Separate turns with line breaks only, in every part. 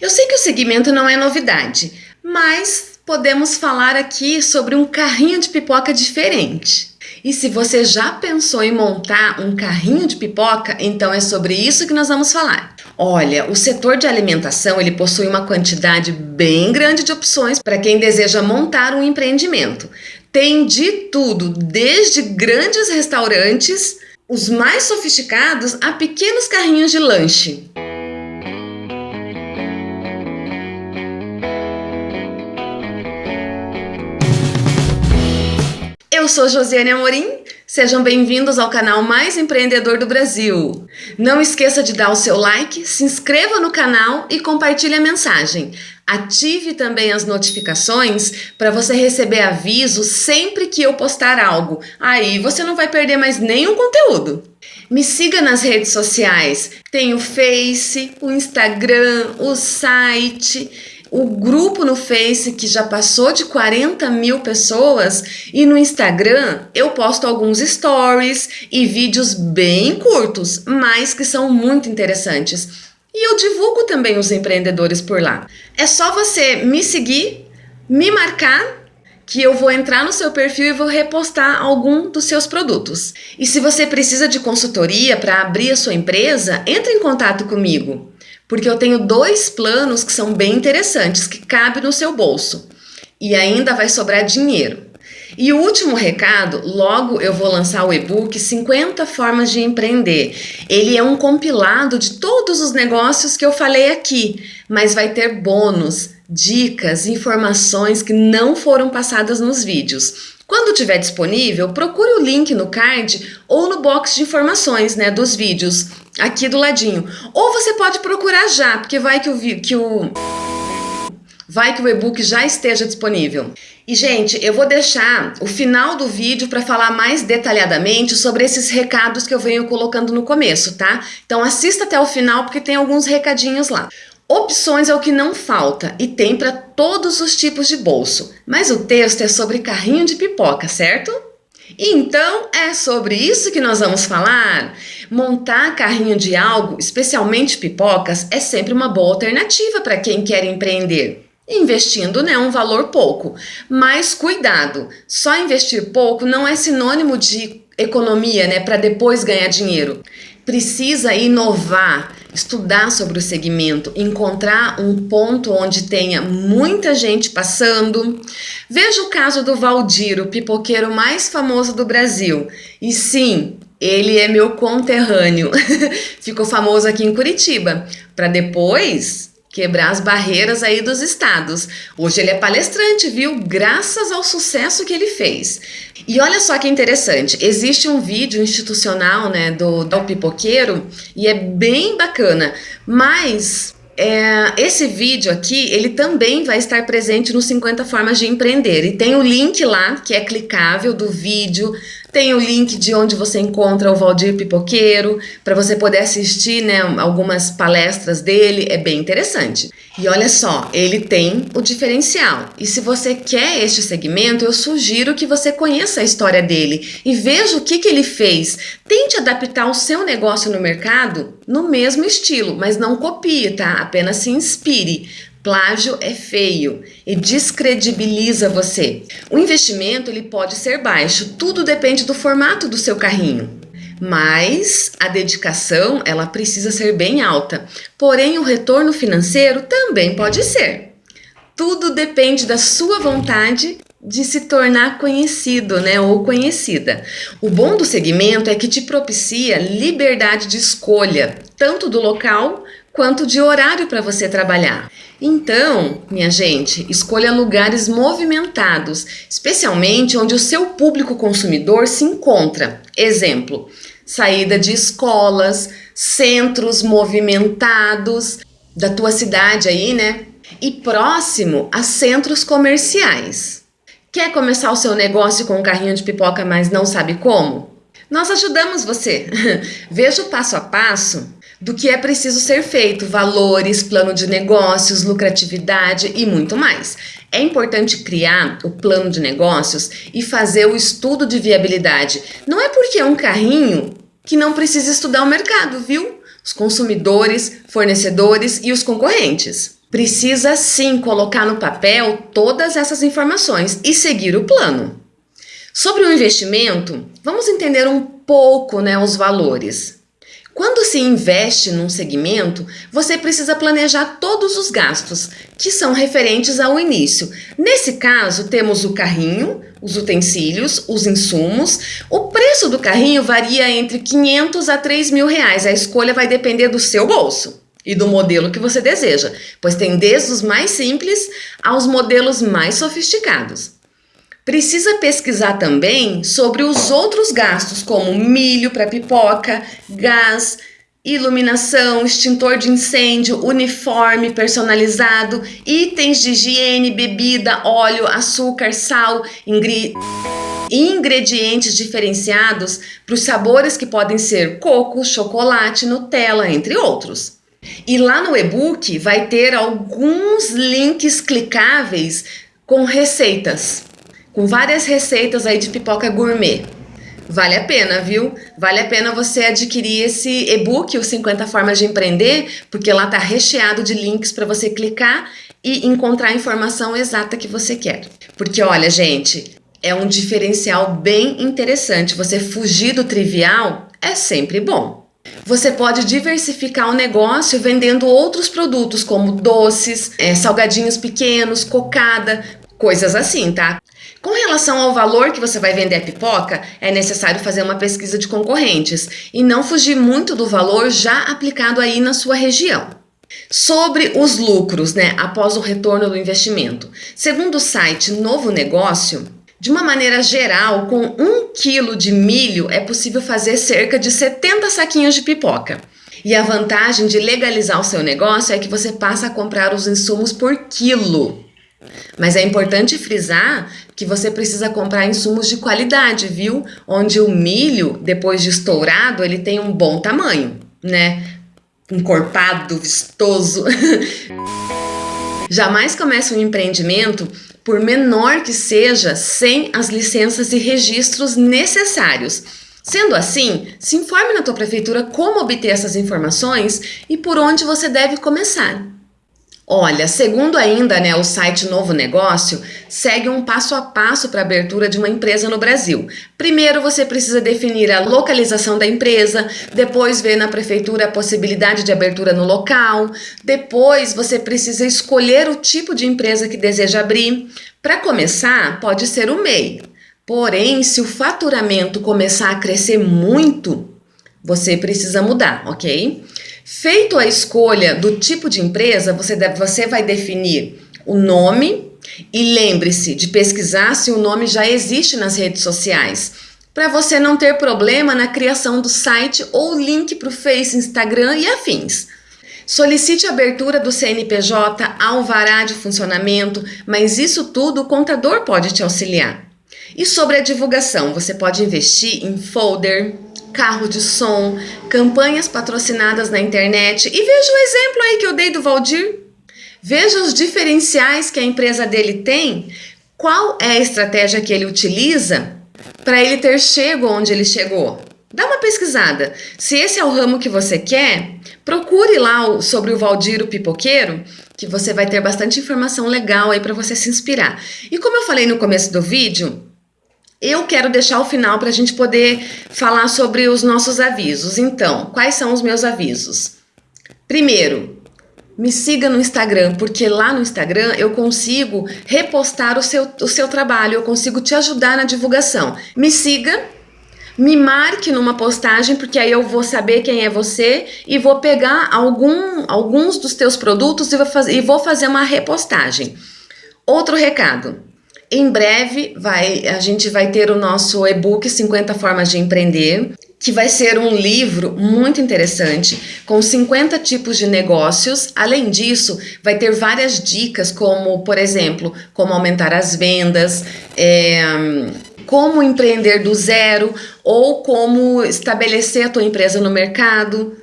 Eu sei que o segmento não é novidade, mas podemos falar aqui sobre um carrinho de pipoca diferente. E se você já pensou em montar um carrinho de pipoca, então é sobre isso que nós vamos falar. Olha, o setor de alimentação ele possui uma quantidade bem grande de opções para quem deseja montar um empreendimento. Tem de tudo, desde grandes restaurantes, os mais sofisticados, a pequenos carrinhos de lanche. Eu sou Josiane Amorim, sejam bem-vindos ao canal mais empreendedor do Brasil. Não esqueça de dar o seu like, se inscreva no canal e compartilhe a mensagem. Ative também as notificações para você receber aviso sempre que eu postar algo. Aí você não vai perder mais nenhum conteúdo. Me siga nas redes sociais. Tem o Face, o Instagram, o site o grupo no Face que já passou de 40 mil pessoas e no Instagram eu posto alguns stories e vídeos bem curtos, mas que são muito interessantes. E eu divulgo também os empreendedores por lá. É só você me seguir, me marcar que eu vou entrar no seu perfil e vou repostar algum dos seus produtos. E se você precisa de consultoria para abrir a sua empresa, entre em contato comigo porque eu tenho dois planos que são bem interessantes, que cabem no seu bolso e ainda vai sobrar dinheiro. E o último recado, logo eu vou lançar o e-book 50 formas de empreender. Ele é um compilado de todos os negócios que eu falei aqui, mas vai ter bônus, dicas, informações que não foram passadas nos vídeos. Quando tiver disponível, procure o link no card ou no box de informações né, dos vídeos, aqui do ladinho. Ou você pode procurar já, porque vai que o, que o, vai que o e-book já esteja disponível. E, gente, eu vou deixar o final do vídeo para falar mais detalhadamente sobre esses recados que eu venho colocando no começo, tá? Então assista até o final porque tem alguns recadinhos lá. Opções é o que não falta e tem para todos os tipos de bolso, mas o texto é sobre carrinho de pipoca, certo? Então é sobre isso que nós vamos falar. Montar carrinho de algo, especialmente pipocas, é sempre uma boa alternativa para quem quer empreender. Investindo né, um valor pouco. Mas cuidado, só investir pouco não é sinônimo de economia né, para depois ganhar dinheiro. Precisa inovar, estudar sobre o segmento, encontrar um ponto onde tenha muita gente passando. Veja o caso do Valdir, o pipoqueiro mais famoso do Brasil. E sim, ele é meu conterrâneo. Ficou famoso aqui em Curitiba, para depois quebrar as barreiras aí dos estados. Hoje ele é palestrante, viu? Graças ao sucesso que ele fez. E olha só que interessante, existe um vídeo institucional, né, do, do pipoqueiro e é bem bacana, mas é, esse vídeo aqui, ele também vai estar presente no 50 Formas de Empreender. E tem o link lá, que é clicável, do vídeo. Tem o link de onde você encontra o Valdir Pipoqueiro, para você poder assistir né, algumas palestras dele. É bem interessante. E olha só, ele tem o diferencial. E se você quer este segmento, eu sugiro que você conheça a história dele e veja o que, que ele fez. Tente adaptar o seu negócio no mercado no mesmo estilo, mas não copie, tá? Apenas se inspire. Plágio é feio e descredibiliza você. O investimento ele pode ser baixo, tudo depende do formato do seu carrinho mas a dedicação ela precisa ser bem alta. Porém, o retorno financeiro também pode ser. Tudo depende da sua vontade de se tornar conhecido, né, ou conhecida. O bom do segmento é que te propicia liberdade de escolha, tanto do local quanto de horário para você trabalhar. Então, minha gente, escolha lugares movimentados, especialmente onde o seu público consumidor se encontra. Exemplo, saída de escolas, centros movimentados da tua cidade aí, né? E próximo a centros comerciais. Quer começar o seu negócio com um carrinho de pipoca, mas não sabe como? Nós ajudamos você. Veja o passo a passo do que é preciso ser feito, valores, plano de negócios, lucratividade e muito mais. É importante criar o plano de negócios e fazer o estudo de viabilidade. Não é porque é um carrinho que não precisa estudar o mercado, viu? Os consumidores, fornecedores e os concorrentes. precisa sim colocar no papel todas essas informações e seguir o plano. Sobre o investimento, vamos entender um pouco né, os valores. Quando se investe num segmento, você precisa planejar todos os gastos que são referentes ao início. Nesse caso, temos o carrinho, os utensílios, os insumos. O preço do carrinho varia entre 500 a 3 mil reais. A escolha vai depender do seu bolso e do modelo que você deseja, pois tem desde os mais simples aos modelos mais sofisticados. Precisa pesquisar também sobre os outros gastos, como milho para pipoca, gás, iluminação, extintor de incêndio, uniforme personalizado, itens de higiene, bebida, óleo, açúcar, sal, ingre... ingredientes diferenciados para os sabores que podem ser coco, chocolate, Nutella, entre outros. E lá no e-book vai ter alguns links clicáveis com receitas com várias receitas aí de pipoca gourmet. Vale a pena, viu? Vale a pena você adquirir esse e-book, os 50 formas de empreender, porque lá tá recheado de links para você clicar e encontrar a informação exata que você quer. Porque olha, gente, é um diferencial bem interessante. Você fugir do trivial é sempre bom. Você pode diversificar o negócio vendendo outros produtos como doces, é, salgadinhos pequenos, cocada, coisas assim, tá? Com relação ao valor que você vai vender a pipoca, é necessário fazer uma pesquisa de concorrentes e não fugir muito do valor já aplicado aí na sua região. Sobre os lucros, né, após o retorno do investimento. Segundo o site Novo Negócio, de uma maneira geral, com um quilo de milho é possível fazer cerca de 70 saquinhos de pipoca. E a vantagem de legalizar o seu negócio é que você passa a comprar os insumos por quilo. Mas é importante frisar que você precisa comprar insumos de qualidade, viu? Onde o milho, depois de estourado, ele tem um bom tamanho, né? Encorpado, vistoso. Jamais comece um empreendimento, por menor que seja, sem as licenças e registros necessários. Sendo assim, se informe na tua prefeitura como obter essas informações e por onde você deve começar. Olha, segundo ainda né, o site Novo Negócio, segue um passo a passo para a abertura de uma empresa no Brasil. Primeiro você precisa definir a localização da empresa, depois ver na prefeitura a possibilidade de abertura no local, depois você precisa escolher o tipo de empresa que deseja abrir. Para começar, pode ser o MEI. Porém, se o faturamento começar a crescer muito, você precisa mudar, ok? Feito a escolha do tipo de empresa, você, deve, você vai definir o nome e lembre-se de pesquisar se o nome já existe nas redes sociais, para você não ter problema na criação do site ou link para o Face, Instagram e afins. Solicite a abertura do CNPJ, alvará de funcionamento, mas isso tudo o contador pode te auxiliar. E sobre a divulgação, você pode investir em folder, carro de som, campanhas patrocinadas na internet. E veja o exemplo aí que eu dei do Valdir. Veja os diferenciais que a empresa dele tem. Qual é a estratégia que ele utiliza para ele ter chego onde ele chegou? Dá uma pesquisada. Se esse é o ramo que você quer, procure lá sobre o Valdir o Pipoqueiro, que você vai ter bastante informação legal aí para você se inspirar. E como eu falei no começo do vídeo, eu quero deixar o final para a gente poder falar sobre os nossos avisos. Então, quais são os meus avisos? Primeiro, me siga no Instagram, porque lá no Instagram eu consigo repostar o seu, o seu trabalho, eu consigo te ajudar na divulgação. Me siga, me marque numa postagem, porque aí eu vou saber quem é você e vou pegar algum, alguns dos teus produtos e vou, faz, e vou fazer uma repostagem. Outro recado, em breve vai, a gente vai ter o nosso e-book 50 formas de empreender, que vai ser um livro muito interessante com 50 tipos de negócios. Além disso, vai ter várias dicas como, por exemplo, como aumentar as vendas, é, como empreender do zero ou como estabelecer a tua empresa no mercado.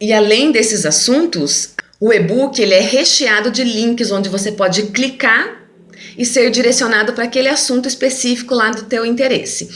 E além desses assuntos, o e-book ele é recheado de links onde você pode clicar e ser direcionado para aquele assunto específico lá do teu interesse.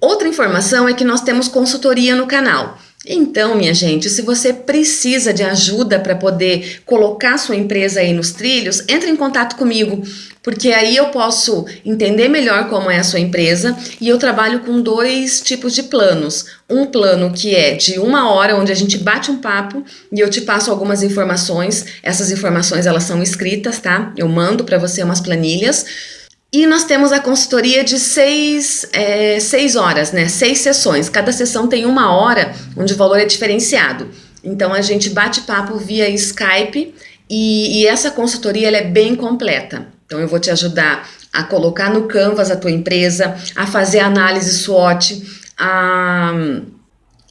Outra informação é que nós temos consultoria no canal. Então, minha gente, se você precisa de ajuda para poder colocar sua empresa aí nos trilhos, entre em contato comigo, porque aí eu posso entender melhor como é a sua empresa e eu trabalho com dois tipos de planos. Um plano que é de uma hora, onde a gente bate um papo e eu te passo algumas informações. Essas informações elas são escritas, tá? Eu mando para você umas planilhas e nós temos a consultoria de seis, é, seis horas, né? Seis sessões. Cada sessão tem uma hora, onde o valor é diferenciado. Então a gente bate papo via Skype e, e essa consultoria ela é bem completa. Então eu vou te ajudar a colocar no Canvas a tua empresa, a fazer análise SWOT, a,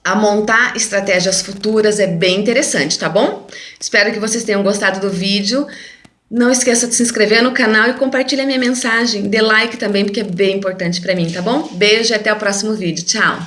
a montar estratégias futuras, é bem interessante, tá bom? Espero que vocês tenham gostado do vídeo. Não esqueça de se inscrever no canal e compartilhar minha mensagem. Dê like também, porque é bem importante para mim, tá bom? Beijo e até o próximo vídeo. Tchau!